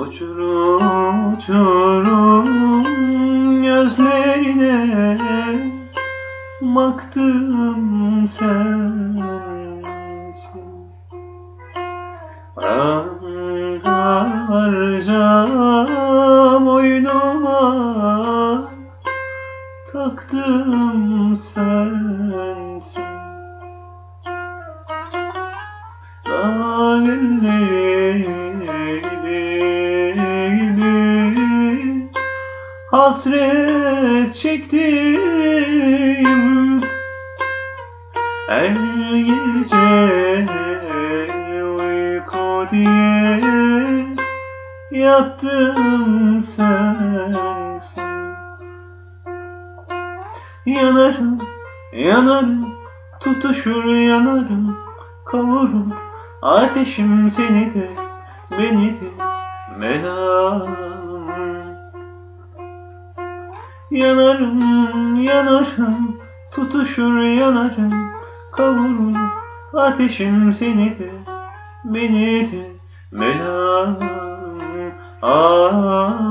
Uçurum uçurum gözlerine Baktım sensin. Harca boynuma Taktım sensin Hasret çektim Her gece uyku diye Yattım sensin Yanarım, yanarım, tutuşur yanarım, kavurur ateşim seni de, beni de, melam. Yanarım, yanarım, tutuşur yanarım, kavurur ateşim seni de, beni de, belanım, ah.